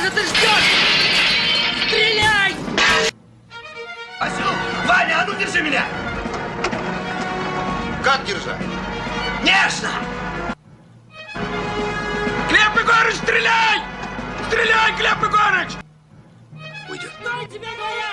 же ты ждешь? Стреляй! Осел! Ваня, а ну держи меня! Как держать? Нежно! Глеб Егорыч, стреляй! Стреляй, Глеб Егорыч! Уйдет. Что я тебе говорю?